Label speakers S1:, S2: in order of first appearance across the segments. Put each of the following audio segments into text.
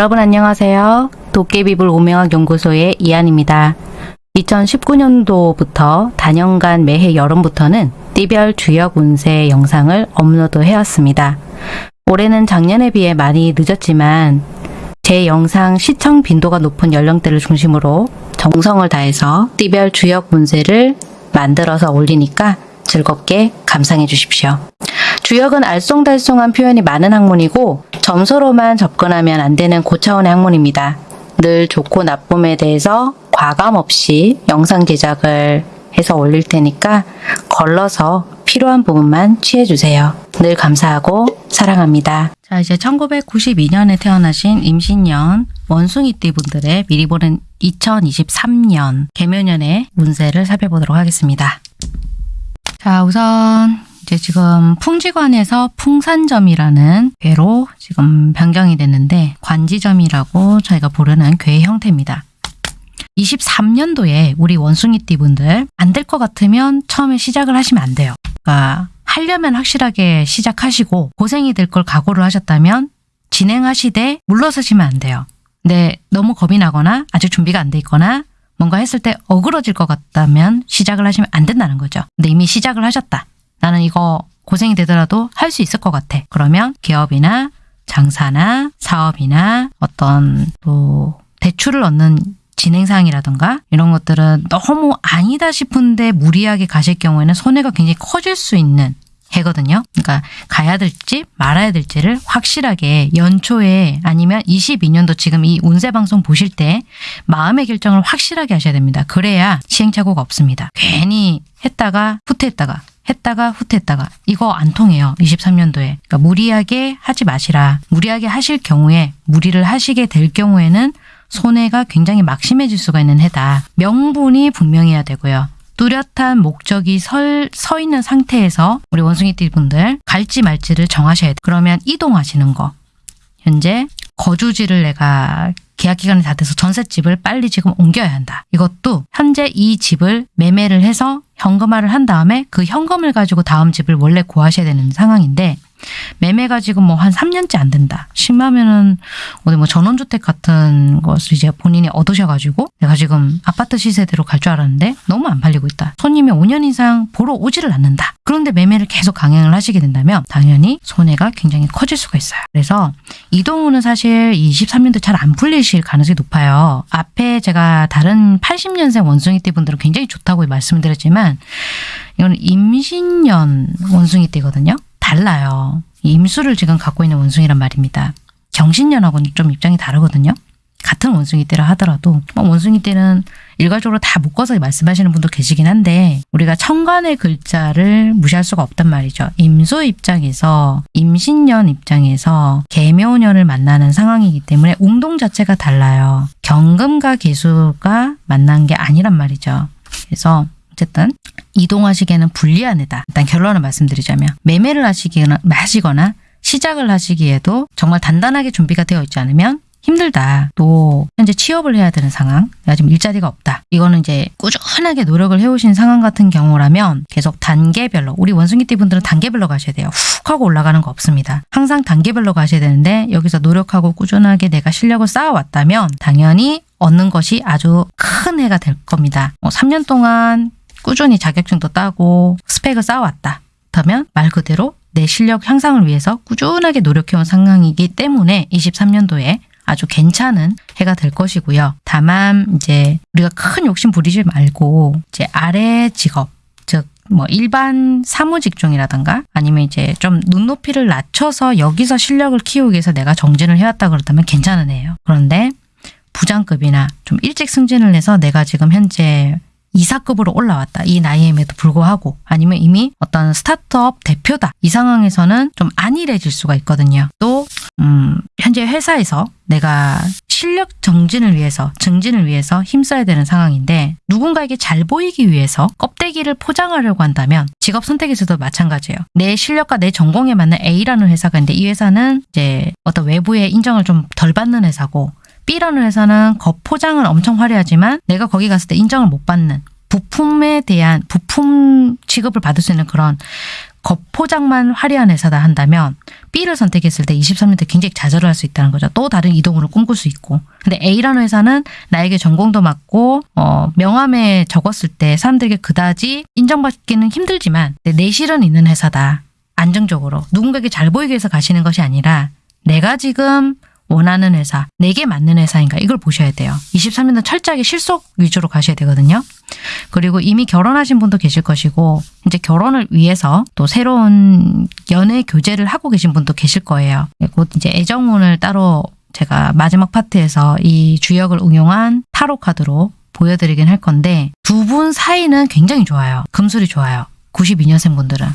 S1: 여러분 안녕하세요. 도깨비불 오명학 연구소의 이한입니다. 2019년도부터 단연간 매해 여름부터는 띠별 주역 운세 영상을 업로드 해왔습니다. 올해는 작년에 비해 많이 늦었지만 제 영상 시청 빈도가 높은 연령대를 중심으로 정성을 다해서 띠별 주역 운세를 만들어서 올리니까 즐겁게 감상해 주십시오. 주역은 알쏭달쏭한 표현이 많은 학문이고 점수로만 접근하면 안 되는 고차원의 학문입니다. 늘 좋고 나쁨에 대해서 과감 없이 영상 제작을 해서 올릴 테니까 걸러서 필요한 부분만 취해주세요. 늘 감사하고 사랑합니다. 자 이제 1992년에 태어나신 임신년 원숭이띠 분들의 미리 보는 2023년 개묘년의 운세를 살펴보도록 하겠습니다. 자 우선 이제 지금 풍지관에서 풍산점이라는 괴로 지금 변경이 됐는데 관지점이라고 저희가 부르는 괴의 형태입니다. 23년도에 우리 원숭이띠 분들 안 될 것 같으면 처음에 시작을 하시면 안 돼요. 그러니까 하려면 확실하게 시작하시고 고생이 될 걸 각오를 하셨다면 진행하시되 물러서시면 안 돼요. 근데 너무 겁이 나거나 아직 준비가 안 돼 있거나 뭔가 했을 때 어그러질 것 같다면 시작을 하시면 안 된다는 거죠. 근데 이미 시작을 하셨다. 나는 이거 고생이 되더라도 할 수 있을 것 같아. 그러면 기업이나 장사나 사업이나 어떤 또 대출을 얻는 진행사항이라든가 이런 것들은 너무 아니다 싶은데 무리하게 가실 경우에는 손해가 굉장히 커질 수 있는 해거든요. 그러니까 가야 될지 말아야 될지를 확실하게 연초에 아니면 22년도 지금 이 운세 방송 보실 때 마음의 결정을 확실하게 하셔야 됩니다. 그래야 시행착오가 없습니다. 괜히 했다가 후퇴했다가 했다가 후퇴했다가 이거 안 통해요. 23년도에. 그러니까 무리하게 하지 마시라. 무리하게 하실 경우에 무리를 하시게 될 경우에는 손해가 굉장히 막심해질 수가 있는 해다. 명분이 분명해야 되고요. 뚜렷한 목적이 설, 서 있는 상태에서 우리 원숭이띠 분들 갈지 말지를 정하셔야 돼요. 그러면 이동하시는 거. 현재 거주지를 내가 계약 기간이 다 돼서 전셋집을 빨리 지금 옮겨야 한다. 이것도 현재 이 집을 매매를 해서 현금화를 한 다음에 그 현금을 가지고 다음 집을 원래 구하셔야 되는 상황인데 매매가 지금 뭐 한 3년째 안 된다. 심하면은 어디 뭐 전원주택 같은 것을 이제 본인이 얻으셔가지고 내가 지금 아파트 시세대로 갈 줄 알았는데 너무 안 팔리고 있다. 손님이 5년 이상 보러 오지를 않는다. 그런데 매매를 계속 강행을 하시게 된다면 당연히 손해가 굉장히 커질 수가 있어요. 그래서 이동우는 사실 23년도 잘 안 풀리실 가능성이 높아요. 앞에 제가 다른 80년생 원숭이띠 분들은 굉장히 좋다고 말씀을 드렸지만 이건 임신년 원숭이띠거든요. 달라요. 임수를 지금 갖고 있는 원숭이란 말입니다. 경신년하고는 좀 입장이 다르거든요. 같은 원숭이띠라 하더라도 뭐 원숭이띠는 일괄적으로 다 묶어서 말씀하시는 분도 계시긴 한데 우리가 천간의 글자를 무시할 수가 없단 말이죠. 임수 입장에서 임신년 입장에서 개묘년을 만나는 상황이기 때문에 운동 자체가 달라요. 경금과 개수가 만난 게 아니란 말이죠. 그래서 어쨌든 이동하시기에는 불리한 해다. 일단 결론을 말씀드리자면 매매를 하시거나, 하시거나 시작을 하시기에도 정말 단단하게 준비가 되어 있지 않으면 힘들다. 또 현재 취업을 해야 되는 상황. 내가 지금 일자리가 없다. 이거는 이제 꾸준하게 노력을 해오신 상황 같은 경우라면 계속 단계별로 우리 원숭이띠 분들은 단계별로 가셔야 돼요. 훅 하고 올라가는 거 없습니다. 항상 단계별로 가셔야 되는데 여기서 노력하고 꾸준하게 내가 실력을 쌓아왔다면 당연히 얻는 것이 아주 큰 해가 될 겁니다. 뭐 3년 동안 꾸준히 자격증도 따고 스펙을 쌓아왔다. 그렇다면 말 그대로 내 실력 향상을 위해서 꾸준하게 노력해온 상황이기 때문에 23년도에 아주 괜찮은 해가 될 것이고요. 다만 이제 우리가 큰 욕심 부리지 말고 이제 아래 직업 즉 뭐 일반 사무 직종이라든가 아니면 이제 좀 눈높이를 낮춰서 여기서 실력을 키우기 위해서 내가 정진을 해왔다 그렇다면 괜찮은 해예요. 그런데 부장급이나 좀 일찍 승진을 해서 내가 지금 현재 이사급으로 올라왔다. 이 나이임에도 불구하고 아니면 이미 어떤 스타트업 대표다. 이 상황에서는 좀 안일해질 수가 있거든요. 또 음, 현재 회사에서 내가 실력 정진을 위해서 증진을 위해서 힘써야 되는 상황인데 누군가에게 잘 보이기 위해서 껍데기를 포장하려고 한다면 직업 선택에서도 마찬가지예요. 내 실력과 내 전공에 맞는 A라는 회사가 있는데 이 회사는 이제 어떤 외부의 인정을 좀 덜 받는 회사고 B라는 회사는 겉포장은 엄청 화려하지만 내가 거기 갔을 때 인정을 못 받는 부품에 대한 부품 취급을 받을 수 있는 그런 겉포장만 화려한 회사다 한다면 B를 선택했을 때 23년대 굉장히 좌절을 할 수 있다는 거죠. 또 다른 이동으로 꿈꿀 수 있고. 근데 A라는 회사는 나에게 전공도 맞고 어, 명함에 적었을 때 사람들에게 그다지 인정받기는 힘들지만 내실은 있는 회사다. 안정적으로 누군가에게 잘 보이기 위해서 가시는 것이 아니라 내가 지금 원하는 회사, 내게 맞는 회사인가 이걸 보셔야 돼요. 23년도 철저하게 실속 위주로 가셔야 되거든요. 그리고 이미 결혼하신 분도 계실 것이고 이제 결혼을 위해서 또 새로운 연애 교제를 하고 계신 분도 계실 거예요. 곧 이제 애정운을 따로 제가 마지막 파트에서 이 주역을 응용한 타로 카드로 보여드리긴 할 건데 두 분 사이는 굉장히 좋아요. 금술이 좋아요. 92년생 분들은.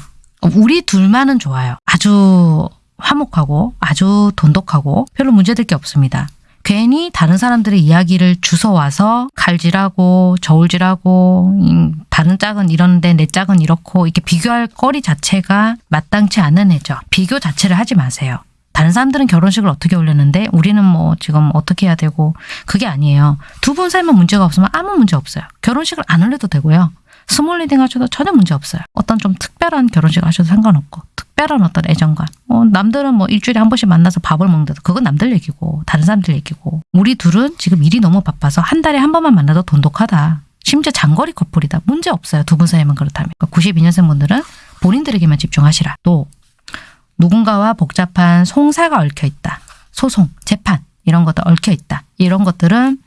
S1: 우리 둘만은 좋아요. 아주 화목하고 아주 돈독하고 별로 문제될 게 없습니다. 괜히 다른 사람들의 이야기를 주워와서 칼질하고 저울질하고 음, 다른 짝은 이런데 내 짝은 이렇고 이렇게 비교할 거리 자체가 마땅치 않은 애죠. 비교 자체를 하지 마세요. 다른 사람들은 결혼식을 어떻게 올렸는데 우리는 뭐 지금 어떻게 해야 되고 그게 아니에요. 두 분 살면 문제가 없으면 아무 문제 없어요. 결혼식을 안 올려도 되고요. small wedding 하셔도 전혀 문제 없어요. 어떤 좀 특별한 결혼식 하셔도 상관없고 특별한 어떤 애정관. 어, 남들은 뭐 일주일에 한 번씩 만나서 밥을 먹는데도 그건 남들 얘기고 다른 사람들 얘기고 우리 둘은 지금 일이 너무 바빠서 한 달에 한 번만 만나도 돈독하다. 심지어 장거리 커플이다. 문제 없어요. 두 분 사이만 그렇다면. 그러니까 92년생 분들은 본인들에게만 집중하시라. 또 누군가와 복잡한 송사가 얽혀 있다. 소송, 재판 이런 것들 얽혀 있다. 이런 것들은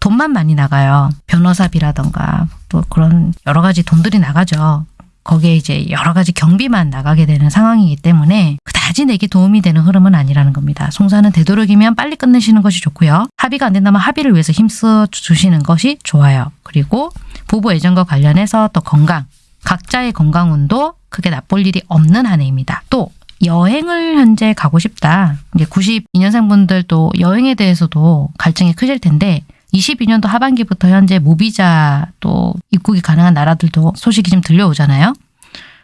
S1: 돈만 많이 나가요. 변호사비라던가 또 그런 여러 가지 돈들이 나가죠. 거기에 이제 여러 가지 경비만 나가게 되는 상황이기 때문에 그다지 내게 도움이 되는 흐름은 아니라는 겁니다. 송사는 되도록이면 빨리 끝내시는 것이 좋고요. 합의가 안 된다면 합의를 위해서 힘써 주시는 것이 좋아요. 그리고 부부 애정과 관련해서 또 건강, 각자의 건강운도 크게 나쁠 일이 없는 한 해입니다. 또 여행을 현재 가고 싶다. 이제 92년생 분들도 여행에 대해서도 갈증이 크실 텐데 22년도 하반기부터 현재 무비자 또 입국이 가능한 나라들도 소식이 좀 들려오잖아요.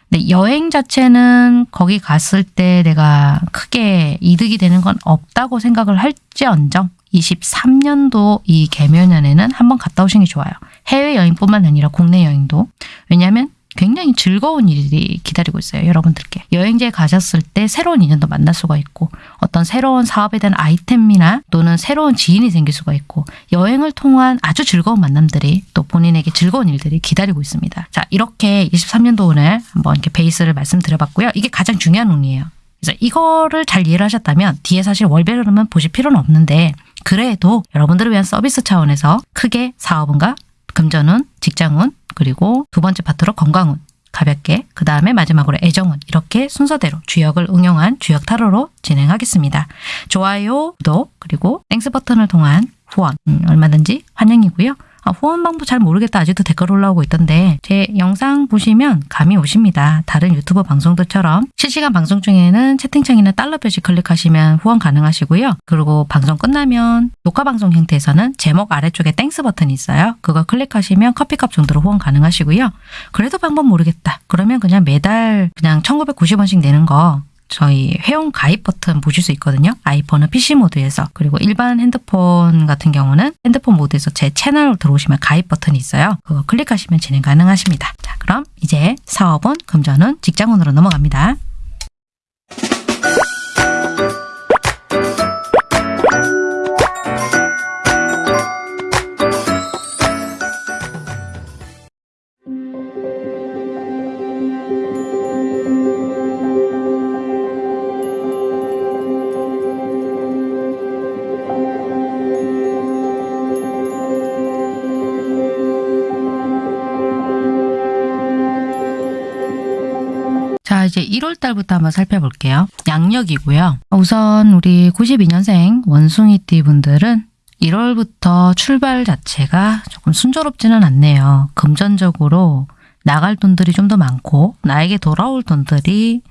S1: 근데 여행 자체는 거기 갔을 때 내가 크게 이득이 되는 건 없다고 생각을 할지언정 23년도 이 개묘년에는 한번 갔다 오시는 게 좋아요. 해외여행뿐만 아니라 국내 여행도. 왜냐하면 굉장히 즐거운 일이 기다리고 있어요. 여러분들께. 여행지에 가셨을 때 새로운 인연도 만날 수가 있고 어떤 새로운 사업에 대한 아이템이나 또는 새로운 지인이 생길 수가 있고 여행을 통한 아주 즐거운 만남들이 또 본인에게 즐거운 일들이 기다리고 있습니다. 자 이렇게 23년도 오늘 한번 이렇게 베이스를 말씀드려봤고요. 이게 가장 중요한 운이에요. 그래서 이거를 잘 이해를 하셨다면 뒤에 사실 월별 흐름은 보실 필요는 없는데 그래도 여러분들을 위한 서비스 차원에서 크게 사업은가 금전운, 직장운, 그리고 두 번째 파트로 건강운, 가볍게, 그 다음에 마지막으로 애정운 이렇게 순서대로 주역을 응용한 주역 타로로 진행하겠습니다. 좋아요, 구독, 그리고 Thanks 버튼을 통한 후원 음, 얼마든지 환영이고요. 아, 후원 방법 잘 모르겠다. 아직도 댓글 올라오고 있던데 제 영상 보시면 감이 오십니다. 다른 유튜브 방송들처럼 실시간 방송 중에는 채팅창이나 달러 표시 클릭하시면 후원 가능하시고요. 그리고 방송 끝나면 녹화 방송 형태에서는 제목 아래쪽에 Thanks 버튼이 있어요. 그거 클릭하시면 커피값 정도로 후원 가능하시고요. 그래도 방법 모르겠다. 그러면 그냥 매달 그냥 1990원씩 내는 거 저희 회원 가입 버튼 보실 수 있거든요. 아이폰은 PC 모드에서 그리고 일반 핸드폰 같은 경우는 핸드폰 모드에서 제 채널 들어오시면 가입 버튼이 있어요. 그거 클릭하시면 진행 가능하십니다. 자 그럼 이제 사업은 금전은 직장운으로 넘어갑니다. 자, 이제 1월 달부터 한번 살펴볼게요. 양력이고요. 우선 우리 92년생 원숭이띠 분들은 1월부터 출발 자체가 조금 순조롭지는 않네요. 금전적으로 나갈 돈들이 좀 더 많고 나에게 돌아올 돈들이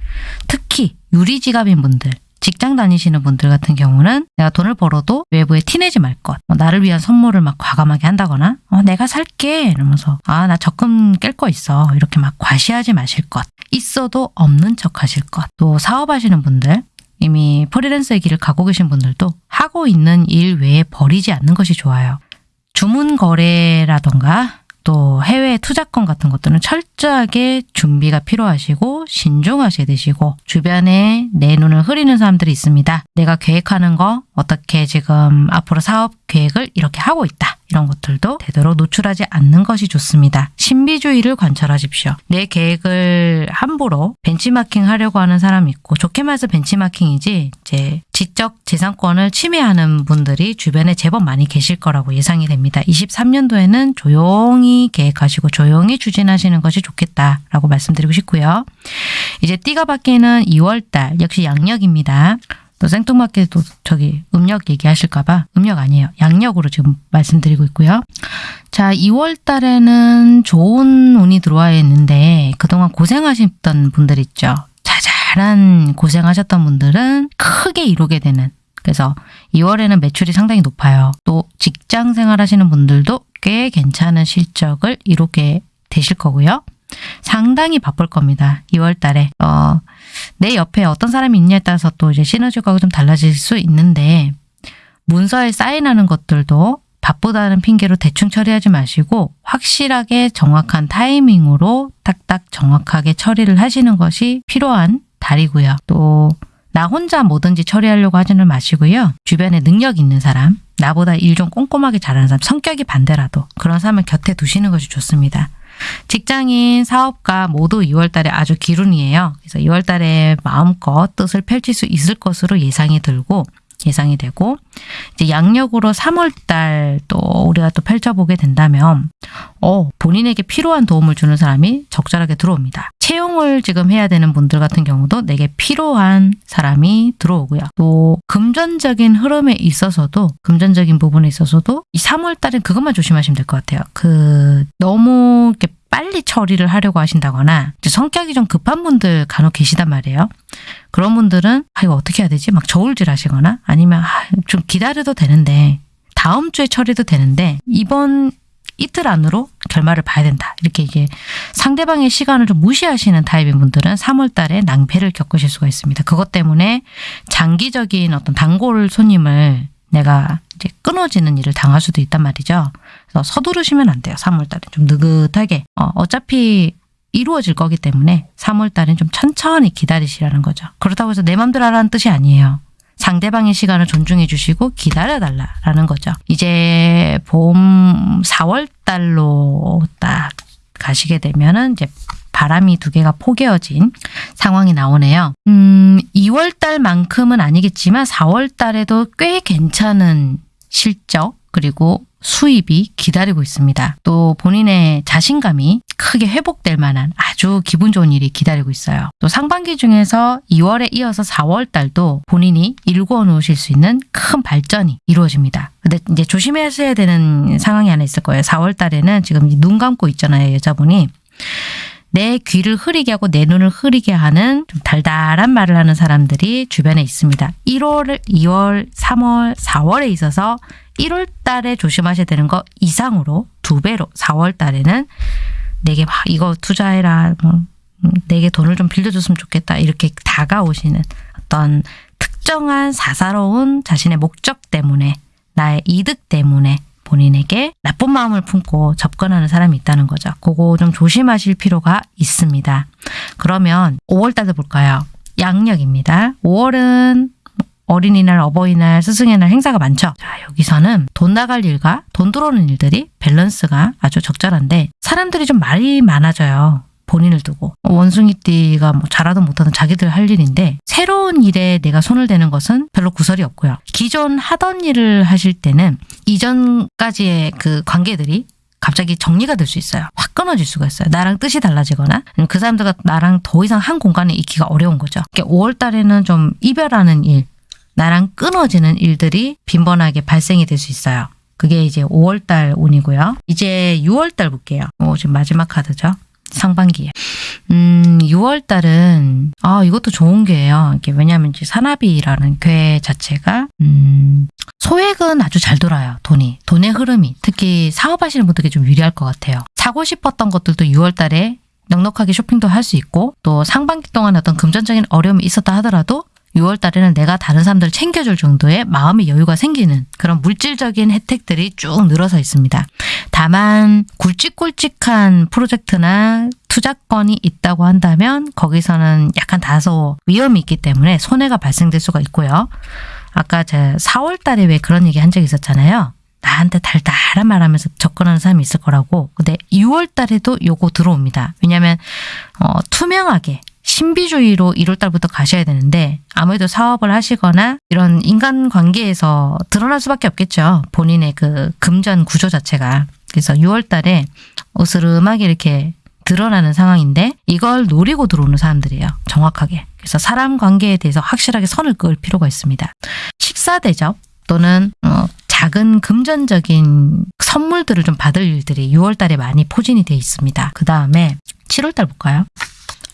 S1: 특히 유리지갑인 분들 직장 다니시는 분들 같은 경우는 내가 돈을 벌어도 외부에 티내지 말 것. 뭐 나를 위한 선물을 막 과감하게 한다거나 어, 내가 살게 이러면서 아 나 적금 깰 거 있어 이렇게 막 과시하지 마실 것. 있어도 없는 척 하실 것. 또 사업하시는 분들 이미 프리랜서의 길을 가고 계신 분들도 하고 있는 일 외에 버리지 않는 것이 좋아요. 주문 거래라던가 또 해외 투자권 같은 것들은 철저하게 준비가 필요하시고 신중하셔야 되시고 주변에 내 눈을 흐리는 사람들이 있습니다. 내가 계획하는 거 어떻게 지금 앞으로 사업 계획을 이렇게 하고 있다. 이런 것들도 되도록 노출하지 않는 것이 좋습니다. 신비주의를 관찰하십시오. 내 계획을 함부로 벤치마킹 하려고 하는 사람이 있고 좋게 말해서 벤치마킹이지 이제 지적 재산권을 침해하는 분들이 주변에 제법 많이 계실 거라고 예상이 됩니다. 23년도에는 조용히 계획하시고 조용히 추진하시는 것이 좋겠다라고 말씀드리고 싶고요. 이제 띠가 바뀌는 2월달 역시 양력입니다. 또 생뚱맞게도 저기 음력 얘기하실까 봐 음력 아니에요. 양력으로 지금 말씀드리고 있고요. 자, 2월 달에는 좋은 운이 들어와 있는데 그동안 고생하셨던 분들 있죠. 자잘한 고생하셨던 분들은 크게 이루게 되는 그래서 2월에는 매출이 상당히 높아요. 또 직장 생활 하시는 분들도 꽤 괜찮은 실적을 이루게 되실 거고요. 상당히 바쁠 겁니다. 2월 달에. 어, 내 옆에 어떤 사람이 있냐에 따라서 또 이제 시너지가 좀 달라질 수 있는데 문서에 사인하는 것들도 바쁘다는 핑계로 대충 처리하지 마시고 확실하게 정확한 타이밍으로 딱딱 정확하게 처리를 하시는 것이 필요한 달이고요. 또 나 혼자 뭐든지 처리하려고 하지는 마시고요. 주변에 능력 있는 사람, 나보다 일 좀 꼼꼼하게 잘하는 사람, 성격이 반대라도 그런 사람을 곁에 두시는 것이 좋습니다. 직장인, 사업가 모두 2월 달에 아주 기run이에요. 그래서 2월 달에 마음껏 뜻을 펼칠 수 있을 것으로 예상이 들고 예상이 되고 이제 양력으로 3월 달 또 우리가 또 펼쳐보게 된다면 어 본인에게 필요한 도움을 주는 사람이 적절하게 들어옵니다. 채용을 지금 해야 되는 분들 같은 경우도 내게 필요한 사람이 들어오고요. 또 금전적인 흐름에 있어서도 금전적인 부분에 있어서도 이 3월 달엔 그것만 조심하시면 될 것 같아요. 그 너무 이렇게 빨리 처리를 하려고 하신다거나 성격이 좀 급한 분들 간혹 계시단 말이에요. 그런 분들은 아 이거 어떻게 해야 되지? 막 저울질 하시거나 아니면 아, 좀 기다려도 되는데 다음 주에 처리도 되는데 이번 이틀 안으로 결말을 봐야 된다. 이렇게 이게 상대방의 시간을 좀 무시하시는 타입인 분들은 3월 달에 낭패를 겪으실 수가 있습니다. 그것 때문에 장기적인 어떤 단골 손님을 내가 이제 끊어지는 일을 당할 수도 있단 말이죠. 그래서 서두르시면 안 돼요. 3월 달에 좀 느긋하게. 어, 어차피 이루어질 거기 때문에 3월 달엔 좀 천천히 기다리시라는 거죠. 그렇다고 해서 내 맘대로 하라는 뜻이 아니에요. 상대방의 시간을 존중해 주시고 기다려달라라는 거죠. 이제 봄 4월 달로 딱 가시게 되면은 이제 바람이 두 개가 포개어진 상황이 나오네요. 음, 2월 달만큼은 아니겠지만 4월 달에도 꽤 괜찮은 실적 그리고 수입이 기다리고 있습니다. 또 본인의 자신감이 크게 회복될 만한 아주 기분 좋은 일이 기다리고 있어요. 또 상반기 중에서 2월에 이어서 4월 달도 본인이 일궈 놓으실 수 있는 큰 발전이 이루어집니다. 근데 이제 조심하셔야 되는 상황이 하나 있을 거예요. 4월 달에는 지금 눈 감고 있잖아요. 여자분이. 내 귀를 흐리게 하고 내 눈을 흐리게 하는 좀 달달한 말을 하는 사람들이 주변에 있습니다. 1월, 2월, 3월, 4월에 있어서 1월 달에 조심하셔야 되는 거 이상으로 두 배로 4월 달에는 내게 막 이거 투자해라 뭐 음, 내게 돈을 좀 빌려줬으면 좋겠다 이렇게 다가오시는 어떤 특정한 사사로운 자신의 목적 때문에 나의 이득 때문에 본인에게 나쁜 마음을 품고 접근하는 사람이 있다는 거죠. 그거 좀 조심하실 필요가 있습니다. 그러면 5월 달도 볼까요? 양력입니다. 5월은 어린이날, 어버이날, 스승의 날 행사가 많죠. 자, 여기서는 돈 나갈 일과 돈 들어오는 일들이 밸런스가 아주 적절한데 사람들이 좀 말이 많아져요. 본인을 두고 원숭이띠가 뭐 잘하든 못하든 자기들 할 일인데 새로운 일에 내가 손을 대는 것은 별로 구설이 없고요. 기존 하던 일을 하실 때는 이전까지의 그 관계들이 갑자기 정리가 될 수 있어요. 확 끊어질 수가 있어요. 나랑 뜻이 달라지거나 그 사람들과 나랑 더 이상 한 공간에 있기가 어려운 거죠. 5월 달에는 좀 이별하는 일, 나랑 끊어지는 일들이 빈번하게 발생이 될 수 있어요. 그게 이제 5월달 운이고요. 이제 6월달 볼게요. 오, 지금 마지막 카드죠. 상반기에. 음, 6월 달은 아 이것도 좋은 게예요. 이게 왜냐하면 이제 산나비라는 괴 자체가 음, 소액은 아주 잘 돌아요. 돈이 돈의 흐름이 특히 사업하시는 분들께 좀 유리할 것 같아요. 사고 싶었던 것들도 6월 달에 넉넉하게 쇼핑도 할 수 있고 또 상반기 동안 어떤 금전적인 어려움이 있었다 하더라도 6월 달에는 내가 다른 사람들을 챙겨줄 정도의 마음의 여유가 생기는 그런 물질적인 혜택들이 쭉 늘어서 있습니다. 다만 굵직굵직한 프로젝트나 투자건이 있다고 한다면 거기서는 약간 다소 위험이 있기 때문에 손해가 발생될 수가 있고요. 아까 제 4월 달에 왜 그런 얘기 한 적이 있었잖아요. 나한테 달달한 말 하면서 접근하는 사람이 있을 거라고. 근데 6월 달에도 요거 들어옵니다. 왜냐하면 어, 투명하게 신비주의로 1월 달부터 가셔야 되는데 아무래도 사업을 하시거나 이런 인간관계에서 드러날 수밖에 없겠죠. 본인의 그 금전 구조 자체가. 그래서 6월 달에 으스름하게 이렇게 드러나는 상황인데 이걸 노리고 들어오는 사람들이에요. 정확하게. 그래서 사람 관계에 대해서 확실하게 선을 그을 필요가 있습니다. 식사 대접 또는 어, 작은 금전적인 선물들을 좀 받을 일들이 6월 달에 많이 포진이 돼 있습니다. 그 다음에 7월 달 볼까요?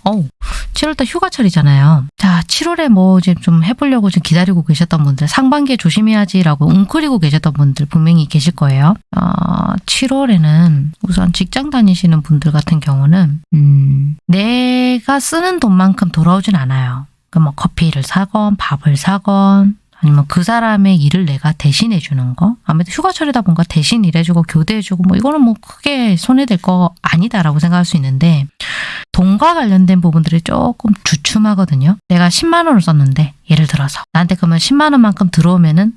S1: 어우, 7월달 휴가철이잖아요. 자, 7월에 뭐 이제 좀 해보려고 좀 기다리고 계셨던 분들, 상반기에 조심해야지라고 웅크리고 계셨던 분들 분명히 계실 거예요. 어, 7월에는 우선 직장 다니시는 분들 같은 경우는, 음, 내가 쓰는 돈만큼 돌아오진 않아요. 그뭐 커피를 사건, 밥을 사건, 아니면 그 사람의 일을 내가 대신 해 주는 거 아무래도 휴가철이다 보니까 대신 일해주고 교대해주고 뭐 이거는 뭐 크게 손해될 거 아니다라고 생각할 수 있는데 돈과 관련된 부분들이 조금 주춤하거든요. 내가 10만 원을 썼는데 예를 들어서 나한테 그러면 10만 원만큼 들어오면은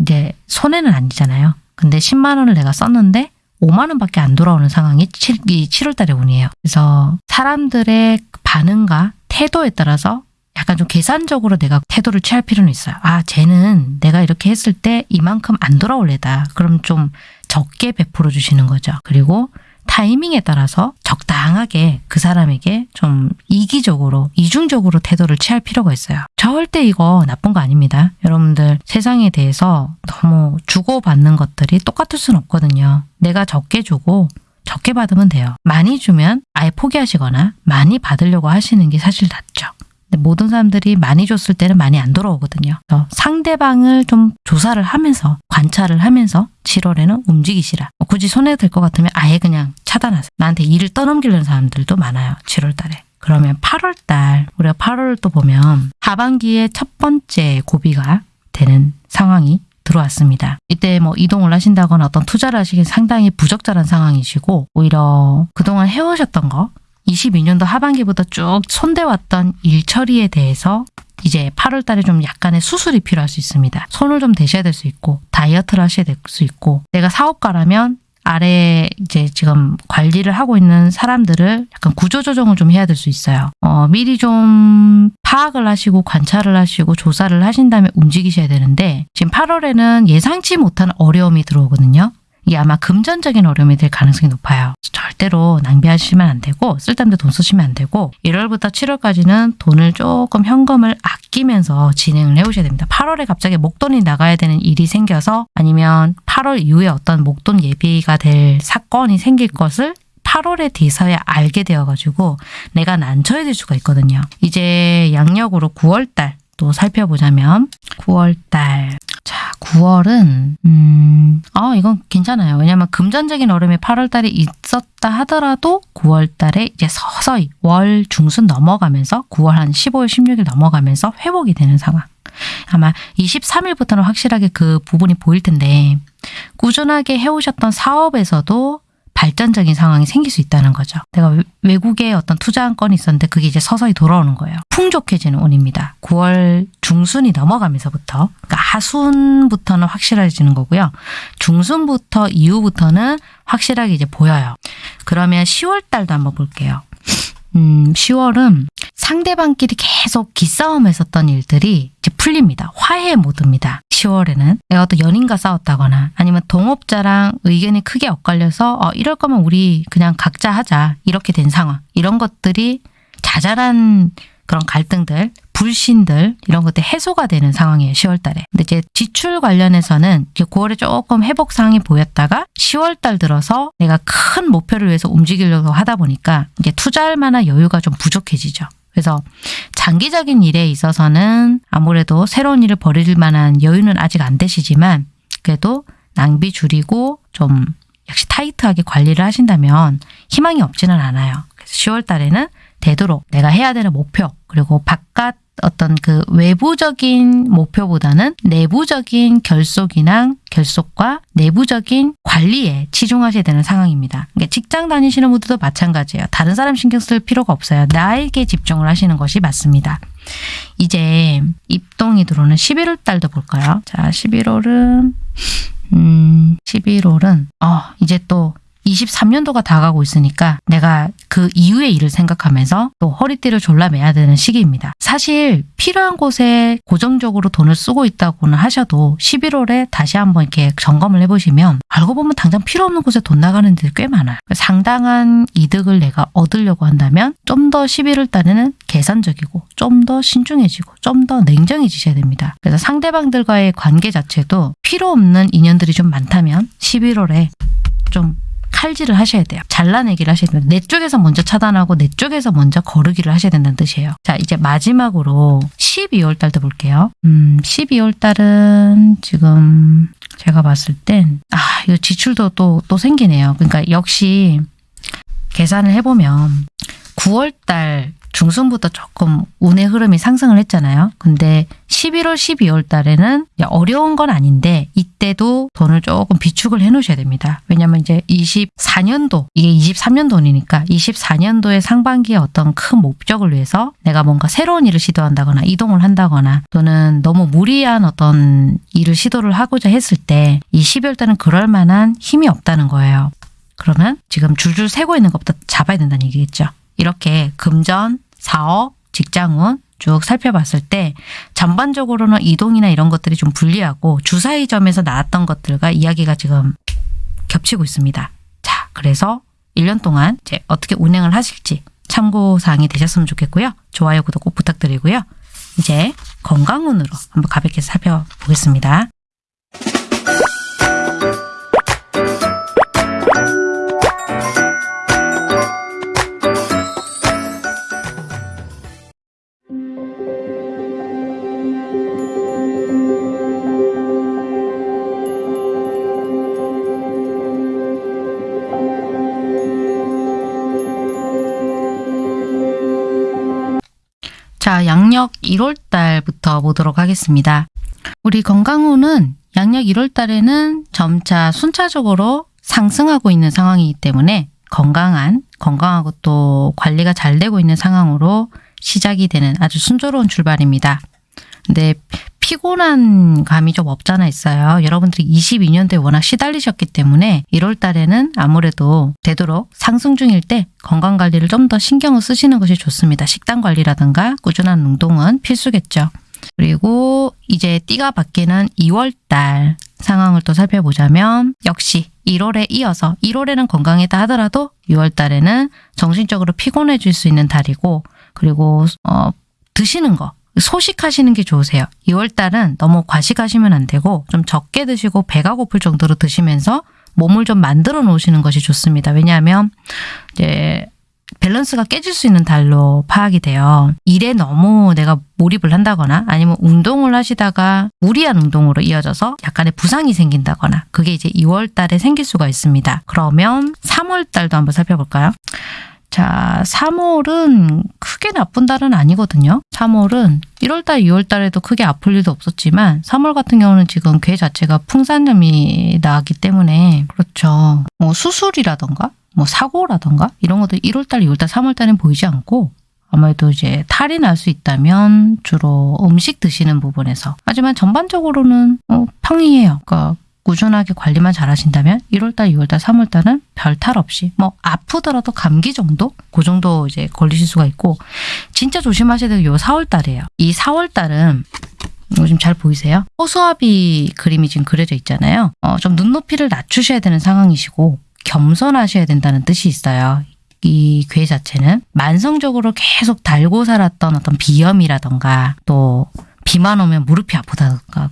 S1: 이제 손해는 아니잖아요. 근데 10만 원을 내가 썼는데 5만 원밖에 안 돌아오는 상황이 7, 이 7월 달에 운이에요. 그래서 사람들의 반응과 태도에 따라서 약간 좀 계산적으로 내가 태도를 취할 필요는 있어요. 아, 쟤는 내가 이렇게 했을 때 이만큼 안 돌아올래다. 그럼 좀 적게 베풀어 주시는 거죠. 그리고 타이밍에 따라서 적당하게 그 사람에게 좀 이기적으로, 이중적으로 태도를 취할 필요가 있어요. 절대 이거 나쁜 거 아닙니다. 여러분들 세상에 대해서 너무 주고받는 것들이 똑같을 수는 없거든요. 내가 적게 주고 적게 받으면 돼요. 많이 주면 아예 포기하시거나 많이 받으려고 하시는 게 사실 낫죠. 모든 사람들이 많이 줬을 때는 많이 안 돌아오거든요. 상대방을 좀 조사를 하면서 관찰을 하면서 7월에는 움직이시라. 뭐 굳이 손해 될 것 같으면 아예 그냥 차단하세요. 나한테 일을 떠넘기려는 사람들도 많아요. 7월 달에. 그러면 8월 달, 우리가 8월을 또 보면 하반기에 첫 번째 고비가 되는 상황이 들어왔습니다. 이때 뭐 이동을 하신다거나 어떤 투자를 하시기 상당히 부적절한 상황이시고 오히려 그동안 해오셨던 거 22년도 하반기부터 쭉 손대왔던 일 처리에 대해서 이제 8월 달에 좀 약간의 수술이 필요할 수 있습니다. 손을 좀 대셔야 될 수 있고 다이어트를 하셔야 될 수 있고 내가 사업가라면 아래 이제 지금 관리를 하고 있는 사람들을 약간 구조조정을 좀 해야 될 수 있어요. 어, 미리 좀 파악을 하시고 관찰을 하시고 조사를 하신 다음에 움직이셔야 되는데 지금 8월에는 예상치 못한 어려움이 들어오거든요. 이게 아마 금전적인 어려움이 될 가능성이 높아요. 절대로 낭비하시면 안 되고 쓸데없는 돈 쓰시면 안 되고 1월부터 7월까지는 돈을 조금 현금을 아끼면서 진행을 해오셔야 됩니다. 8월에 갑자기 목돈이 나가야 되는 일이 생겨서 아니면 8월 이후에 어떤 목돈 예비가 될 사건이 생길 것을 8월에 뒤서야 알게 되어가지고 내가 난처해 질 수가 있거든요. 이제 양력으로 9월달 또 살펴보자면 9월달 자, 9월은 음, 아 이건 괜찮아요. 왜냐하면 금전적인 어려움이 8월 달에 있었다 하더라도 9월 달에 이제 서서히 월 중순 넘어가면서 9월 한 15일, 16일 넘어가면서 회복이 되는 상황. 아마 23일부터는 확실하게 그 부분이 보일 텐데 꾸준하게 해오셨던 사업에서도 발전적인 상황이 생길 수 있다는 거죠. 내가 외국에 어떤 투자한 건이 있었는데 그게 이제 서서히 돌아오는 거예요. 풍족해지는 운입니다. 9월 중순이 넘어가면서부터 그러니까 하순부터는 확실해지는 거고요. 중순부터 이후부터는 확실하게 이제 보여요. 그러면 10월 달도 한번 볼게요. 음, 10월은 상대방끼리 계속 기싸움 했었던 일들이 이제 풀립니다. 화해 모드입니다. 10월에는 내가 어떤 연인과 싸웠다거나 아니면 동업자랑 의견이 크게 엇갈려서 어, 이럴 거면 우리 그냥 각자 하자 이렇게 된 상황 이런 것들이 자잘한 그런 갈등들, 불신들 이런 것들 해소가 되는 상황이에요. 10월 달에. 근데 이제 지출 관련해서는 9월에 조금 회복 상황이 보였다가 10월 달 들어서 내가 큰 목표를 위해서 움직이려고 하다 보니까 이제 투자할 만한 여유가 좀 부족해지죠. 그래서 장기적인 일에 있어서는 아무래도 새로운 일을 벌일 만한 여유는 아직 안 되시지만 그래도 낭비 줄이고 좀 역시 타이트하게 관리를 하신다면 희망이 없지는 않아요. 그래서 10월 달에는 되도록 내가 해야 되는 목표 그리고 바깥 어떤 그 외부적인 목표보다는 내부적인 결속이나 결속과 내부적인 관리에 치중하셔야 되는 상황입니다. 그러니까 직장 다니시는 분들도 마찬가지예요. 다른 사람 신경 쓸 필요가 없어요. 나에게 집중을 하시는 것이 맞습니다. 이제 입동이 들어오는 11월 달도 볼까요? 자, 11월은 음, 11월은 어, 이제 또 23년도가 다가고 있으니까 내가 그 이후의 일을 생각하면서 또 허리띠를 졸라매야 되는 시기입니다. 사실 필요한 곳에 고정적으로 돈을 쓰고 있다고는 하셔도 11월에 다시 한번 이렇게 점검을 해보시면 알고 보면 당장 필요 없는 곳에 돈 나가는 데꽤 많아요. 상당한 이득을 내가 얻으려고 한다면 좀 더 11월 달에는 계산적이고 좀 더 신중해지고 좀 더 냉정해지셔야 됩니다. 그래서 상대방들과의 관계 자체도 필요 없는 인연들이 좀 많다면 11월에 좀 칼질을 하셔야 돼요. 잘라내기를 하셔야 됩니다. 내 쪽에서 먼저 차단하고 내 쪽에서 먼저 거르기를 하셔야 된다는 뜻이에요. 자, 이제 마지막으로 12월 달도 볼게요. 음, 12월 달은 지금 제가 봤을 땐, 아, 이거 지출도 또, 또 생기네요. 그러니까 역시 계산을 해보면 9월 달 중순부터 조금 운의 흐름이 상승을 했잖아요. 근데 11월, 12월 달에는 어려운 건 아닌데 이때도 돈을 조금 비축을 해 놓으셔야 됩니다. 왜냐면 이제 24년도, 이게 23년도니까 24년도의 상반기에 어떤 큰 목적을 위해서 내가 뭔가 새로운 일을 시도한다거나 이동을 한다거나 또는 너무 무리한 어떤 일을 시도를 하고자 했을 때 이 12월 달은 그럴 만한 힘이 없다는 거예요. 그러면 지금 줄줄 세고 있는 것부터 잡아야 된다는 얘기겠죠. 이렇게 금전, 사업, 직장운 쭉 살펴봤을 때 전반적으로는 이동이나 이런 것들이 좀 불리하고 주사위 점에서 나왔던 것들과 이야기가 지금 겹치고 있습니다. 자, 그래서 1년 동안 이제 어떻게 운행을 하실지 참고사항이 되셨으면 좋겠고요. 좋아요, 구독 꼭 부탁드리고요. 이제 건강운으로 한번 가볍게 살펴보겠습니다. 자, 양력 1월 달부터 보도록 하겠습니다. 우리 건강운은 양력 1월 달에는 점차 순차적으로 상승하고 있는 상황이기 때문에 건강한, 건강하고 또 관리가 잘 되고 있는 상황으로 시작이 되는 아주 순조로운 출발입니다. 근데 피곤한 감이 좀 없잖아 있어요. 여러분들이 22년도에 워낙 시달리셨기 때문에 1월 달에는 아무래도 되도록 상승 중일 때 건강 관리를 좀 더 신경을 쓰시는 것이 좋습니다. 식단 관리라든가 꾸준한 운동은 필수겠죠. 그리고 이제 띠가 바뀌는 2월 달 상황을 또 살펴보자면 역시 1월에 이어서 1월에는 건강이다 하더라도 6월 달에는 정신적으로 피곤해질 수 있는 달이고 그리고 어, 드시는 거 소식하시는 게 좋으세요. 2월 달은 너무 과식하시면 안 되고 좀 적게 드시고 배가 고플 정도로 드시면서 몸을 좀 만들어 놓으시는 것이 좋습니다. 왜냐하면 이제 밸런스가 깨질 수 있는 달로 파악이 돼요. 일에 너무 내가 몰입을 한다거나 아니면 운동을 하시다가 무리한 운동으로 이어져서 약간의 부상이 생긴다거나 그게 이제 2월 달에 생길 수가 있습니다. 그러면 3월 달도 한번 살펴볼까요? 자, 3월은 크게 나쁜 달은 아니거든요. 3월은 1월달, 2월달에도 크게 아플 일도 없었지만 3월 같은 경우는 지금 괴 자체가 풍산염이 나기 때문에 그렇죠. 뭐 수술이라던가 뭐 사고라던가 이런 것들 1월달, 2월달, 3월달엔 보이지 않고 아무래도 이제 탈이 날 수 있다면 주로 음식 드시는 부분에서 하지만 전반적으로는 어, 평이해요. 그러니까 꾸준하게 관리만 잘 하신다면 1월달, 2월달, 3월달은 별 탈 없이 뭐 아프더라도 감기 정도? 그 정도 이제 걸리실 수가 있고 진짜 조심하셔야 되는 요 4월달이에요. 이 4월달은 이거 지금 잘 보이세요? 호수아비 그림이 지금 그려져 있잖아요. 어, 좀 눈높이를 낮추셔야 되는 상황이시고 겸손하셔야 된다는 뜻이 있어요. 이 괴 자체는 만성적으로 계속 달고 살았던 어떤 비염이라던가 또 비만 오면 무릎이 아프다던가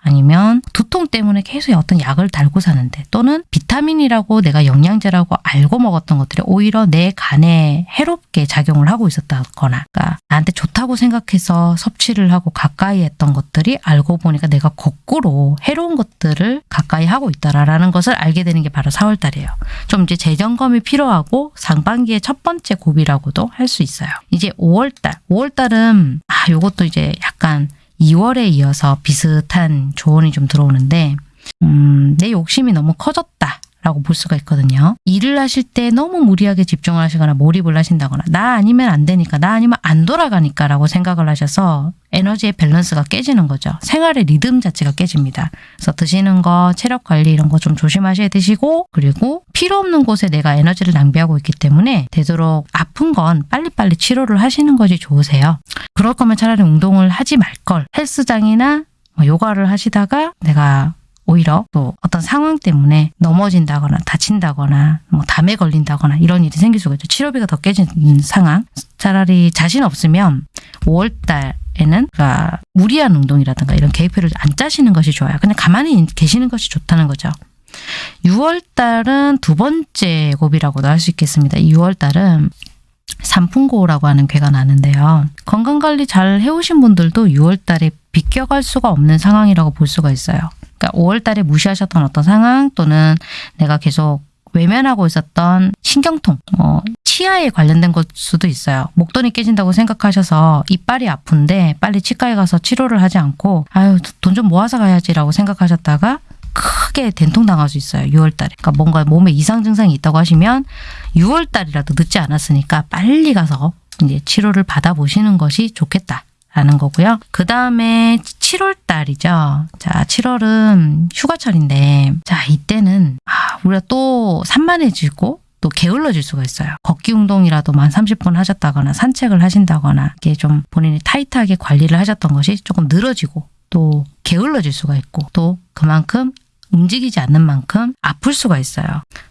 S1: 아니면 두통 때문에 계속 어떤 약을 달고 사는데 또는 비타민이라고 내가 영양제라고 알고 먹었던 것들이 오히려 내 간에 해롭게 작용을 하고 있었다거나 그러니까 나한테 좋다고 생각해서 섭취를 하고 가까이 했던 것들이 알고 보니까 내가 거꾸로 해로운 것들을 가까이 하고 있다라는 것을 알게 되는 게 바로 4월달이에요. 좀 이제 재점검이 필요하고 상반기의 첫 번째 고비라고도 할 수 있어요. 이제 5월달, 5월달은 아 요것도 이제 약간 2월에 이어서 비슷한 조언이 좀 들어오는데 음, 내 욕심이 너무 커졌다. 라고 볼 수가 있거든요. 일을 하실 때 너무 무리하게 집중을 하시거나 몰입을 하신다거나 나 아니면 안 되니까 나 아니면 안 돌아가니까 라고 생각을 하셔서 에너지의 밸런스가 깨지는 거죠. 생활의 리듬 자체가 깨집니다. 그래서 드시는 거, 체력 관리 이런 거 좀 조심하셔야 드시고 그리고 필요 없는 곳에 내가 에너지를 낭비하고 있기 때문에 되도록 아픈 건 빨리빨리 치료를 하시는 것이 좋으세요. 그럴 거면 차라리 운동을 하지 말 걸. 헬스장이나 뭐 요가를 하시다가 내가 오히려 또 어떤 상황 때문에 넘어진다거나 다친다거나 뭐 담에 걸린다거나 이런 일이 생길 수가 있죠. 치료비가 더 깨지는 상황. 차라리 자신 없으면 5월 달 에는 그러니까 무리한 운동이라든가 이런 계획표를 안 짜시는 것이 좋아요. 그냥 가만히 계시는 것이 좋다는 거죠. 6월 달은 두 번째 곱이라고도 할 수 있겠습니다. 6월 달은 산풍고라고 하는 괴가 나는데요. 건강관리 잘 해오신 분들도 6월 달에 비껴갈 수가 없는 상황이라고 볼 수가 있어요. 그러니까 5월 달에 무시하셨던 어떤 상황 또는 내가 계속 외면하고 있었던 신경통, 뭐 치아에 관련된 것 수도 있어요. 목돈이 깨진다고 생각하셔서 이빨이 아픈데 빨리 치과에 가서 치료를 하지 않고 아유 돈 좀 모아서 가야지라고 생각하셨다가 크게 된통 당할 수 있어요. 6월 달에. 그러니까 뭔가 몸에 이상 증상이 있다고 하시면 6월 달이라도 늦지 않았으니까 빨리 가서 이제 치료를 받아보시는 것이 좋겠다. 라는 거고요. 그 다음에 7월 달이죠. 자, 7월은 휴가철인데, 자, 이때는, 아, 우리가 또 산만해지고, 또 게을러질 수가 있어요. 걷기 운동이라도 만 30분 하셨다거나 산책을 하신다거나 이게 좀 본인이 타이트하게 관리를 하셨던 것이 조금 늘어지고 또 게을러질 수가 있고 또 그만큼 움직이지 않는 만큼 아플 수가 있어요.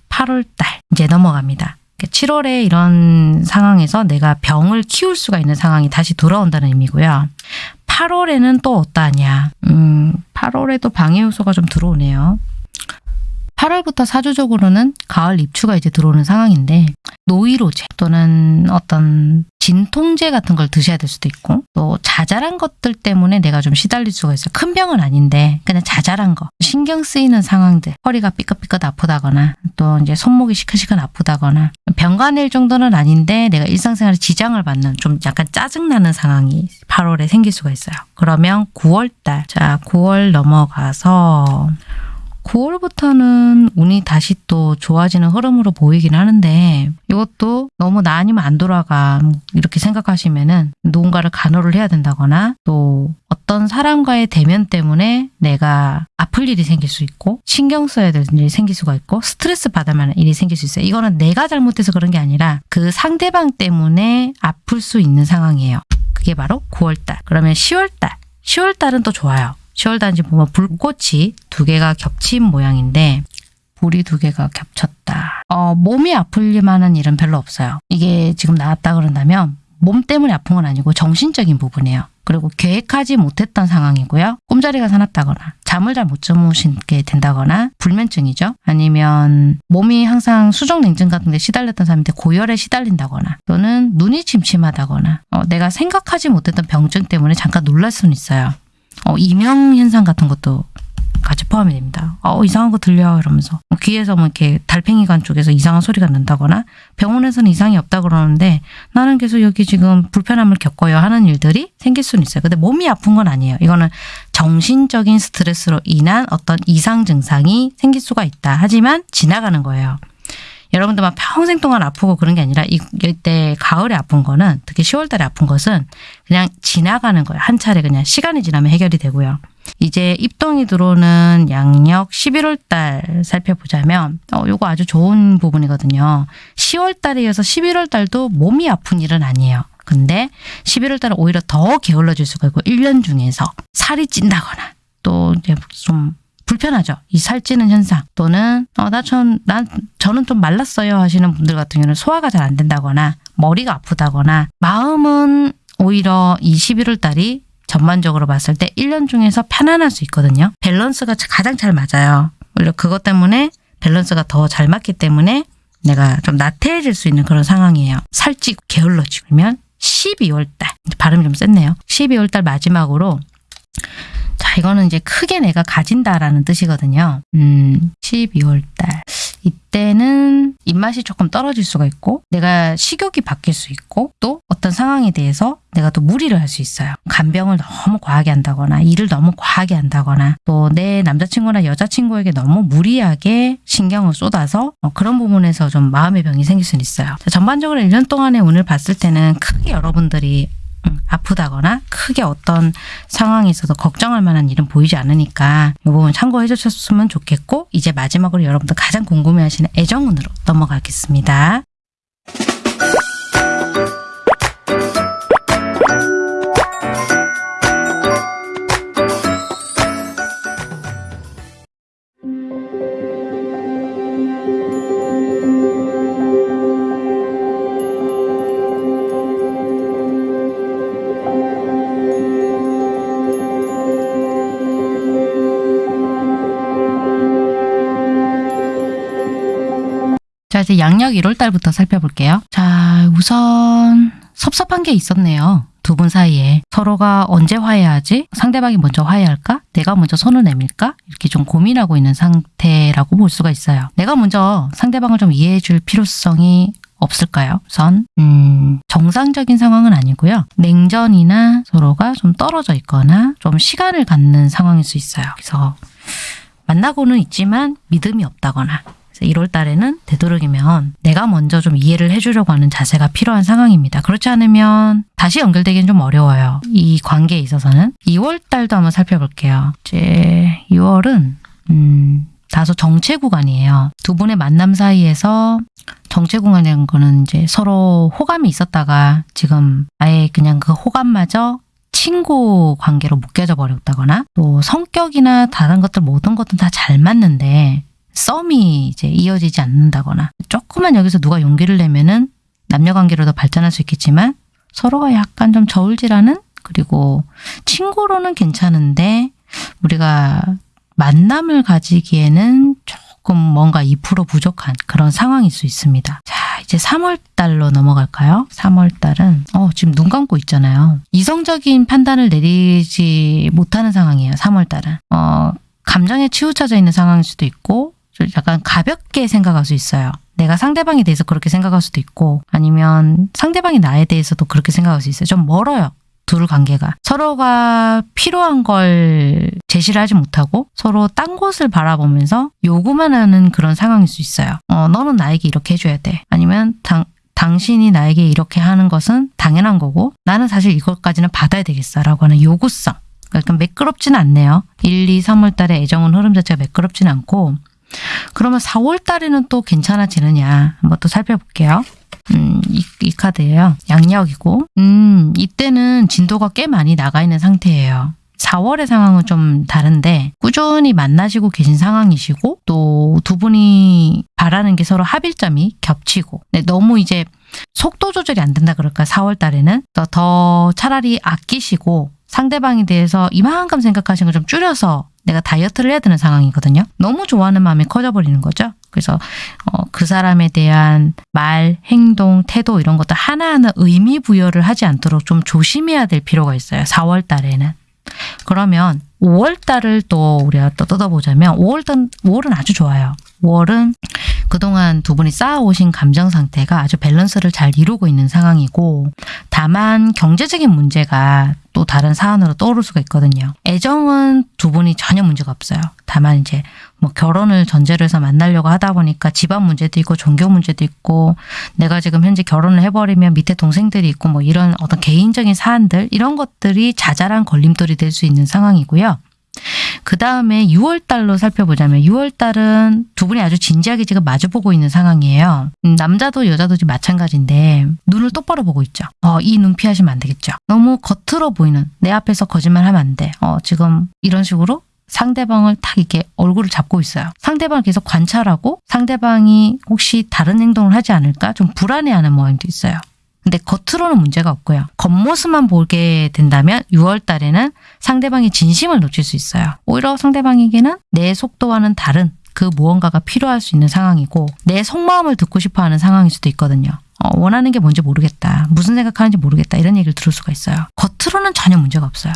S1: 8월 달 이제 넘어갑니다. 7월에 이런 상황에서 내가 병을 키울 수가 있는 상황이 다시 돌아온다는 의미고요. 8월에는 또 어떠하냐. 음, 8월에도 방해 요소가 좀 들어오네요. 8월부터 사주적으로는 가을 입추가 이제 들어오는 상황인데 노이로제 또는 어떤 진통제 같은 걸 드셔야 될 수도 있고 또 자잘한 것들 때문에 내가 좀 시달릴 수가 있어요. 큰 병은 아닌데 그냥 자잘한 거 신경 쓰이는 상황들 허리가 삐끗삐끗 아프다거나 또 이제 손목이 시큰시큰 아프다거나 병간일 정도는 아닌데 내가 일상생활에 지장을 받는 좀 약간 짜증나는 상황이 8월에 생길 수가 있어요. 그러면 9월달 자 9월 넘어가서 9월부터는 운이 다시 또 좋아지는 흐름으로 보이긴 하는데 이것도 너무 나 아니면 안 돌아가 이렇게 생각하시면은 누군가를 간호를 해야 된다거나 또 어떤 사람과의 대면 때문에 내가 아플 일이 생길 수 있고 신경 써야 될 일이 생길 수가 있고 스트레스 만한 일이 생길 수 있어요. 이거는 내가 잘못해서 그런 게 아니라 그 상대방 때문에 아플 수 있는 상황이에요. 그게 바로 9월달. 그러면 10월달. 10월달은 또 좋아요. 10월 단지 보면 불꽃이 두 개가 겹친 모양인데 불이 두 개가 겹쳤다. 어, 몸이 아플 만한 일은 별로 없어요. 이게 지금 나왔다 그런다면 몸 때문에 아픈 건 아니고 정신적인 부분이에요. 그리고 계획하지 못했던 상황이고요. 꿈자리가 사납다거나 잠을 잘 못 주무시게 된다거나 불면증이죠. 아니면 몸이 항상 수족냉증 같은 데 시달렸던 사람인데 고열에 시달린다거나 또는 눈이 침침하다거나 어, 내가 생각하지 못했던 병증 때문에 잠깐 놀랄 수는 있어요. 어, 이명 현상 같은 것도 같이 포함이 됩니다. 어, 이상한 거 들려 이러면서 귀에서 뭐 이렇게 달팽이관 쪽에서 이상한 소리가 난다거나 병원에서는 이상이 없다 그러는데 나는 계속 여기 지금 불편함을 겪어요 하는 일들이 생길 수는 있어요. 근데 몸이 아픈 건 아니에요. 이거는 정신적인 스트레스로 인한 어떤 이상 증상이 생길 수가 있다. 하지만 지나가는 거예요. 여러분들만 평생 동안 아프고 그런 게 아니라 이때 가을에 아픈 거는 특히 10월 달에 아픈 것은 그냥 지나가는 거예요. 한 차례 그냥 시간이 지나면 해결이 되고요. 이제 입동이 들어오는 양력 11월 달 살펴보자면 어 요거 아주 좋은 부분이거든요. 10월 달에 이어서 11월 달도 몸이 아픈 일은 아니에요. 근데 11월 달은 오히려 더 게을러질 수가 있고 1년 중에서 살이 찐다거나 또 이제 좀 불편하죠. 이 살찌는 현상 또는 어, 나 전, 난 저는 좀 말랐어요 하시는 분들 같은 경우는 소화가 잘 안 된다거나 머리가 아프다거나 마음은 오히려 이 11월 달이 전반적으로 봤을 때 1년 중에서 편안할 수 있거든요. 밸런스가 가장 잘 맞아요. 오히려 그것 때문에 밸런스가 더 잘 맞기 때문에 내가 좀 나태해질 수 있는 그런 상황이에요. 살찌고 게을러지고 그러면 12월 달 발음이 좀 셌네요. 12월 달 마지막으로 자, 이거는 이제 크게 내가 가진다라는 뜻이거든요. 음, 12월 달. 이때는 입맛이 조금 떨어질 수가 있고 내가 식욕이 바뀔 수 있고 또 어떤 상황에 대해서 내가 또 무리를 할 수 있어요. 간병을 너무 과하게 한다거나 일을 너무 과하게 한다거나 또 내 남자친구나 여자친구에게 너무 무리하게 신경을 쏟아서 어, 그런 부분에서 좀 마음의 병이 생길 수는 있어요. 자, 전반적으로 1년 동안의 운을 봤을 때는 크게 여러분들이 음, 아프다거나 크게 어떤 상황에 있어서 걱정할 만한 일은 보이지 않으니까 이 부분 참고해 주셨으면 좋겠고 이제 마지막으로 여러분들 가장 궁금해하시는 애정운으로 넘어가겠습니다. 자, 이제 양력 1월달부터 살펴볼게요. 자, 우선 섭섭한 게 있었네요. 두 분 사이에 서로가 언제 화해하지? 상대방이 먼저 화해할까? 내가 먼저 손을 내밀까? 이렇게 좀 고민하고 있는 상태라고 볼 수가 있어요. 내가 먼저 상대방을 좀 이해해 줄 필요성이 없을까요? 우선 음, 정상적인 상황은 아니고요. 냉전이나 서로가 좀 떨어져 있거나 좀 시간을 갖는 상황일 수 있어요. 그래서 만나고는 있지만 믿음이 없다거나 1월 달에는 되도록이면 내가 먼저 좀 이해를 해주려고 하는 자세가 필요한 상황입니다. 그렇지 않으면 다시 연결되기는 좀 어려워요. 이 관계에 있어서는 2월 달도 한번 살펴볼게요. 이제 2월은 음, 다소 정체 구간이에요. 두 분의 만남 사이에서 정체 구간이라는 거는 이제 서로 호감이 있었다가 지금 아예 그냥 그 호감마저 친구 관계로 묶여져 버렸다거나 또 성격이나 다른 것들 모든 것들은 다 잘 맞는데 썸이 이제 이어지지 않는다거나 조금만 여기서 누가 용기를 내면은 남녀 관계로 더 발전할 수 있겠지만 서로가 약간 좀 저울질하는 그리고 친구로는 괜찮은데 우리가 만남을 가지기에는 조금 뭔가 2% 부족한 그런 상황일 수 있습니다. 자, 이제 3월 달로 넘어갈까요? 3월 달은 어, 지금 눈 감고 있잖아요. 이성적인 판단을 내리지 못하는 상황이에요. 3월 달은. 어, 감정에 치우쳐져 있는 상황일 수도 있고 좀 약간 가볍게 생각할 수 있어요. 내가 상대방에 대해서 그렇게 생각할 수도 있고 아니면 상대방이 나에 대해서도 그렇게 생각할 수 있어요. 좀 멀어요. 둘 관계가 서로가 필요한 걸 제시를 하지 못하고 서로 딴 곳을 바라보면서 요구만 하는 그런 상황일 수 있어요. 어, 너는 나에게 이렇게 해줘야 돼. 아니면 당, 당신이 나에게 이렇게 하는 것은 당연한 거고 나는 사실 이것까지는 받아야 되겠어 라고 하는 요구성. 그러니까 매끄럽지는 않네요. 1, 2, 3월 달에 애정은 흐름 자체가 매끄럽지는 않고 그러면 4월 달에는 또 괜찮아지느냐 한번 또 살펴볼게요. 음, 이, 이 카드예요. 양력이고 음, 이때는 진도가 꽤 많이 나가 있는 상태예요. 4월의 상황은 좀 다른데 꾸준히 만나시고 계신 상황이시고 또 두 분이 바라는 게 서로 합일점이 겹치고 네, 너무 이제 속도 조절이 안 된다 그럴까 4월 달에는 더, 더 차라리 아끼시고 상대방에 대해서 이만큼 생각하시는 걸 좀 줄여서 내가 다이어트를 해야 되는 상황이거든요. 너무 좋아하는 마음이 커져버리는 거죠. 그래서 어, 그 사람에 대한 말, 행동, 태도 이런 것들 하나하나 의미 부여를 하지 않도록 좀 조심해야 될 필요가 있어요. 4월 달에는. 그러면 5월 달을 또 우리가 또 뜯어보자면 5월 달, 5월은 아주 좋아요. 5월은 그동안 두 분이 쌓아오신 감정 상태가 아주 밸런스를 잘 이루고 있는 상황이고 다만 경제적인 문제가 또 다른 사안으로 떠오를 수가 있거든요. 애정은 두 분이 전혀 문제가 없어요. 다만 이제 뭐 결혼을 전제로 해서 만나려고 하다 보니까 집안 문제도 있고 종교 문제도 있고 내가 지금 현재 결혼을 해버리면 밑에 동생들이 있고 뭐 이런 어떤 개인적인 사안들 이런 것들이 자잘한 걸림돌이 될 수 있는 상황이고요. 그 다음에 6월 달로 살펴보자면 6월 달은 두 분이 아주 진지하게 지금 마주보고 있는 상황이에요. 음, 남자도 여자도 지금 마찬가지인데 눈을 똑바로 보고 있죠. 어, 이 눈 피하시면 안 되겠죠. 너무 겉으로 보이는 내 앞에서 거짓말하면 안 돼. 어, 지금 이런 식으로 상대방을 딱 이렇게 얼굴을 잡고 있어요. 상대방을 계속 관찰하고 상대방이 혹시 다른 행동을 하지 않을까 좀 불안해하는 모양도 있어요. 근데 겉으로는 문제가 없고요. 겉모습만 보게 된다면 6월 달에는 상대방의 진심을 놓칠 수 있어요. 오히려 상대방에게는 내 속도와는 다른 그 무언가가 필요할 수 있는 상황이고 내 속마음을 듣고 싶어 하는 상황일 수도 있거든요. 어, 원하는 게 뭔지 모르겠다. 무슨 생각하는지 모르겠다. 이런 얘기를 들을 수가 있어요. 겉으로는 전혀 문제가 없어요.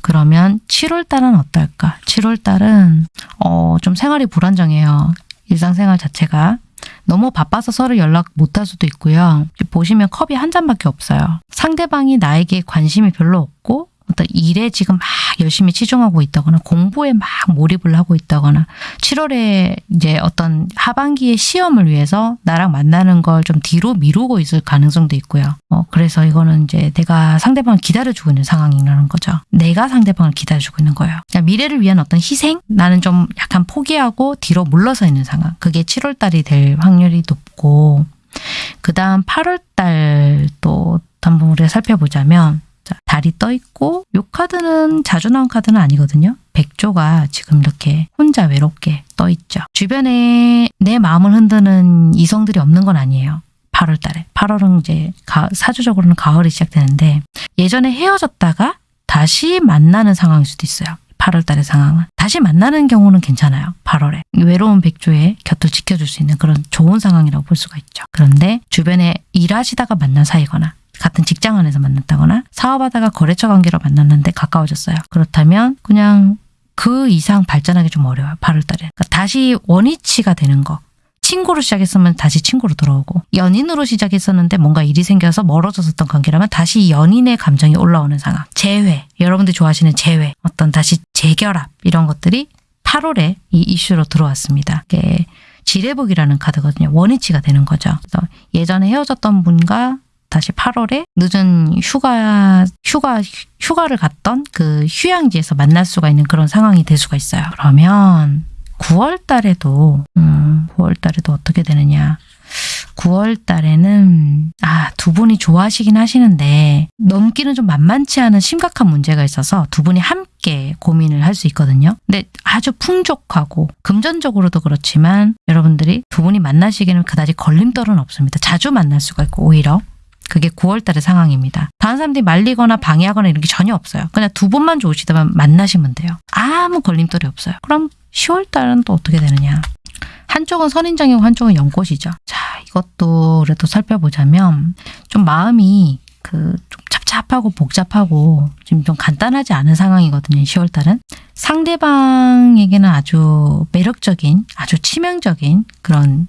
S1: 그러면 7월 달은 어떨까? 7월 달은 어, 좀 생활이 불안정해요. 일상생활 자체가 너무 바빠서 서로 연락 못할 수도 있고요. 보시면 컵이 한 잔밖에 없어요. 상대방이 나에게 관심이 별로 없고 어떤 일에 지금 막 열심히 치중하고 있다거나 공부에 막 몰입을 하고 있다거나 7월에 이제 어떤 하반기의 시험을 위해서 나랑 만나는 걸 좀 뒤로 미루고 있을 가능성도 있고요. 어, 그래서 이거는 이제 내가 상대방을 기다려주고 있는 상황이라는 거죠. 내가 상대방을 기다려주고 있는 거예요. 그냥 미래를 위한 어떤 희생? 나는 좀 약간 포기하고 뒤로 물러서 있는 상황. 그게 7월 달이 될 확률이 높고 그 다음 8월 달 또 한번 우리가 살펴보자면 자, 달이 떠 있고 요 카드는 자주 나온 카드는 아니거든요. 백조가 지금 이렇게 혼자 외롭게 떠 있죠. 주변에 내 마음을 흔드는 이성들이 없는 건 아니에요. 8월 달에. 8월은 이제 가- 사주적으로는 가을이 시작되는데 예전에 헤어졌다가 다시 만나는 상황일 수도 있어요. 8월 달의 상황은. 다시 만나는 경우는 괜찮아요. 8월에. 외로운 백조의 곁을 지켜줄 수 있는 그런 좋은 상황이라고 볼 수가 있죠. 그런데 주변에 일하시다가 만난 사이거나 같은 직장 안에서 만났다거나 사업하다가 거래처 관계로 만났는데 가까워졌어요. 그렇다면 그냥 그 이상 발전하기 좀 어려워요. 8월 달에. 그러니까 다시 원위치가 되는 거. 친구로 시작했으면 다시 친구로 돌아오고 연인으로 시작했었는데 뭔가 일이 생겨서 멀어졌었던 관계라면 다시 연인의 감정이 올라오는 상황. 재회. 여러분들이 좋아하시는 재회. 어떤 다시 재결합 이런 것들이 8월에 이 이슈로 들어왔습니다. 이게 지뢰복이라는 카드거든요. 원위치가 되는 거죠. 그래서 예전에 헤어졌던 분과 다시 8월에 늦은 휴가 휴가 휴가를 갔던 그 휴양지에서 만날 수가 있는 그런 상황이 될 수가 있어요. 그러면 9월 달에도 음, 9월 달에도 어떻게 되느냐? 9월 달에는 아, 두 분이 좋아하시긴 하시는데 넘기는 좀 만만치 않은 심각한 문제가 있어서 두 분이 함께 고민을 할 수 있거든요. 근데 아주 풍족하고 금전적으로도 그렇지만 여러분들이 두 분이 만나시기는 그다지 걸림돌은 없습니다. 자주 만날 수가 있고 오히려 그게 9월 달의 상황입니다. 다른 사람들이 말리거나 방해하거나 이런 게 전혀 없어요. 그냥 두 분만 좋으시다면 만나시면 돼요. 아무 걸림돌이 없어요. 그럼 10월 달은 또 어떻게 되느냐? 한쪽은 선인장이고 한쪽은 연꽃이죠. 자, 이것도 그래도 살펴보자면 좀 마음이 그 좀 찹찹하고 복잡하고 지금 좀 간단하지 않은 상황이거든요. 10월 달은 상대방에게는 아주 매력적인, 아주 치명적인 그런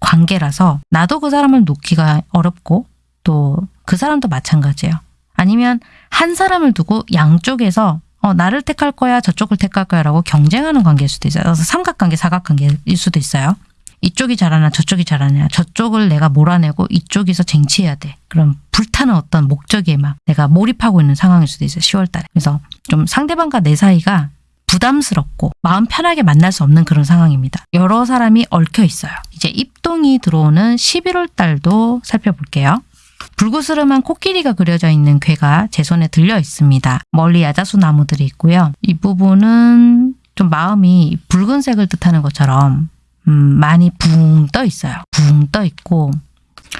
S1: 관계라서 나도 그 사람을 놓기가 어렵고 또 그 사람도 마찬가지예요. 아니면 한 사람을 두고 양쪽에서 어, 나를 택할 거야, 저쪽을 택할 거야 라고 경쟁하는 관계일 수도 있어요. 그래서 삼각관계, 사각관계일 수도 있어요. 이쪽이 잘하나 저쪽이 잘하냐 저쪽을 내가 몰아내고 이쪽에서 쟁취해야 돼. 그럼 불타는 어떤 목적에 막 내가 몰입하고 있는 상황일 수도 있어요. 10월 달에. 그래서 좀 상대방과 내 사이가 부담스럽고 마음 편하게 만날 수 없는 그런 상황입니다. 여러 사람이 얽혀 있어요. 이제 입동이 들어오는 11월 달도 살펴볼게요. 불구스름한 코끼리가 그려져 있는 괴가 제 손에 들려 있습니다. 멀리 야자수 나무들이 있고요. 이 부분은 좀 마음이 붉은색을 뜻하는 것처럼 음, 많이 붕 떠 있어요. 붕 떠 있고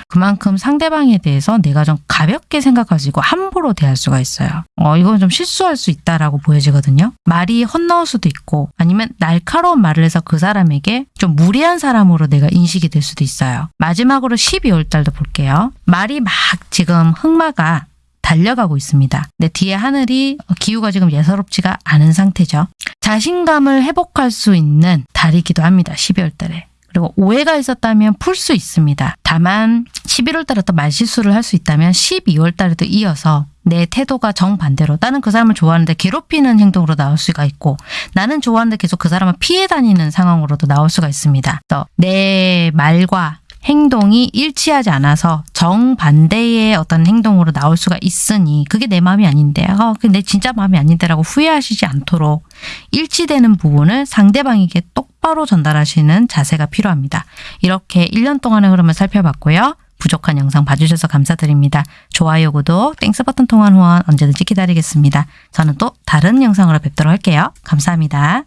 S1: 그만큼 상대방에 대해서 내가 좀 가볍게 생각하시고 함부로 대할 수가 있어요. 어, 이건 좀 실수할 수 있다라고 보여지거든요. 말이 헛나올 수도 있고 아니면 날카로운 말을 해서 그 사람에게 좀 무례한 사람으로 내가 인식이 될 수도 있어요. 마지막으로 12월 달도 볼게요. 말이 막 지금 흑마가 달려가고 있습니다. 근데 뒤에 하늘이 기후가 지금 예사롭지가 않은 상태죠. 자신감을 회복할 수 있는 달이기도 합니다. 12월 달에. 그리고 오해가 있었다면 풀 수 있습니다. 다만 11월 달에 또 말실수를 할 수 있다면 12월 달에도 이어서 내 태도가 정반대로 나는 그 사람을 좋아하는데 괴롭히는 행동으로 나올 수가 있고 나는 좋아하는데 계속 그 사람을 피해 다니는 상황으로도 나올 수가 있습니다. 내 말과 행동이 일치하지 않아서 정반대의 어떤 행동으로 나올 수가 있으니 그게 내 마음이 아닌데 아, 그게 내 진짜 마음이 아닌데라고 후회하시지 않도록 일치되는 부분을 상대방에게 똑바로 전달하시는 자세가 필요합니다. 이렇게 1년 동안의 흐름을 살펴봤고요. 부족한 영상 봐주셔서 감사드립니다. 좋아요, 구독, Thanks 버튼 통한 후원 언제든지 기다리겠습니다. 저는 또 다른 영상으로 뵙도록 할게요. 감사합니다.